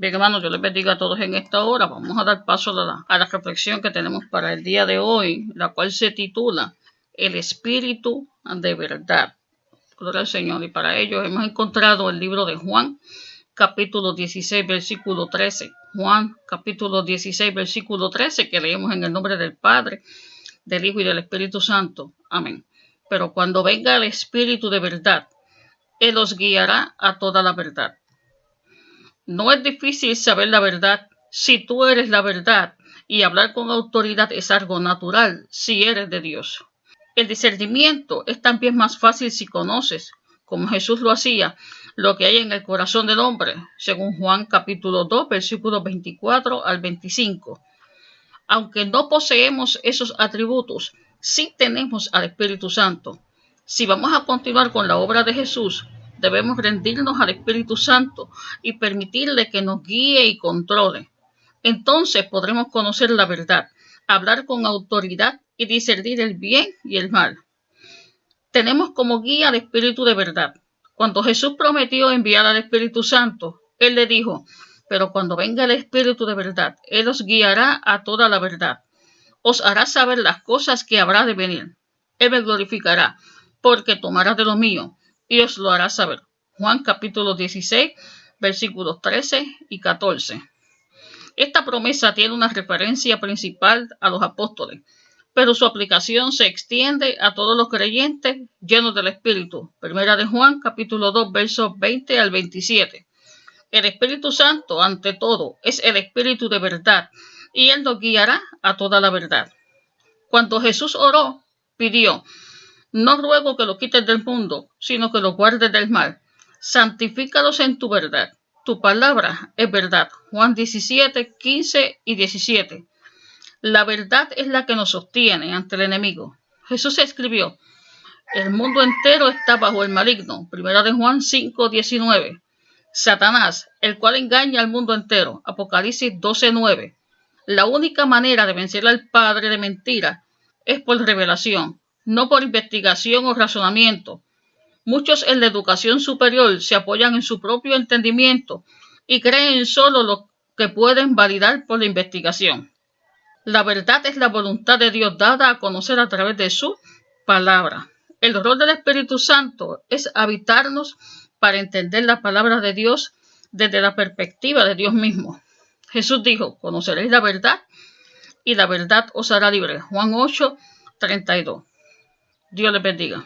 Bien, hermanos, yo les bendiga a todos en esta hora. Vamos a dar paso a la, a la reflexión que tenemos para el día de hoy, la cual se titula El Espíritu de Verdad. Gloria al Señor. Y para ello hemos encontrado el libro de Juan, capítulo 16, versículo 13. Juan, capítulo 16, versículo 13, que leemos en el nombre del Padre, del Hijo y del Espíritu Santo. Amén. Pero cuando venga el Espíritu de verdad, Él os guiará a toda la verdad. No es difícil saber la verdad si tú eres la verdad y hablar con autoridad es algo natural si eres de Dios. El discernimiento es también más fácil si conoces, como Jesús lo hacía, lo que hay en el corazón del hombre, según Juan capítulo 2, versículos 24 al 25. Aunque no poseemos esos atributos, sí tenemos al Espíritu Santo. Si vamos a continuar con la obra de Jesús, debemos rendirnos al Espíritu Santo y permitirle que nos guíe y controle. Entonces podremos conocer la verdad, hablar con autoridad y discernir el bien y el mal. Tenemos como guía al Espíritu de verdad. Cuando Jesús prometió enviar al Espíritu Santo, Él le dijo, pero cuando venga el Espíritu de verdad, Él os guiará a toda la verdad os hará saber las cosas que habrá de venir. Él me glorificará, porque tomará de lo mío y os lo hará saber. Juan capítulo 16, versículos 13 y 14. Esta promesa tiene una referencia principal a los apóstoles, pero su aplicación se extiende a todos los creyentes llenos del Espíritu. Primera de Juan capítulo 2, versos 20 al 27. El Espíritu Santo, ante todo, es el Espíritu de verdad y Él nos guiará a toda la verdad. Cuando Jesús oró, pidió, no ruego que lo quites del mundo, sino que lo guardes del mal. Santifícalos en tu verdad. Tu palabra es verdad. Juan 17, 15 y 17. La verdad es la que nos sostiene ante el enemigo. Jesús escribió, el mundo entero está bajo el maligno. Primera de Juan 5, 19. Satanás, el cual engaña al mundo entero. Apocalipsis 12, 9. La única manera de vencer al padre de mentira es por revelación, no por investigación o razonamiento. Muchos en la educación superior se apoyan en su propio entendimiento y creen solo lo que pueden validar por la investigación. La verdad es la voluntad de Dios dada a conocer a través de su palabra. El rol del Espíritu Santo es habitarnos para entender la palabra de Dios desde la perspectiva de Dios mismo. Jesús dijo, conoceréis la verdad y la verdad os hará libre. Juan 8, 32. Dios les bendiga.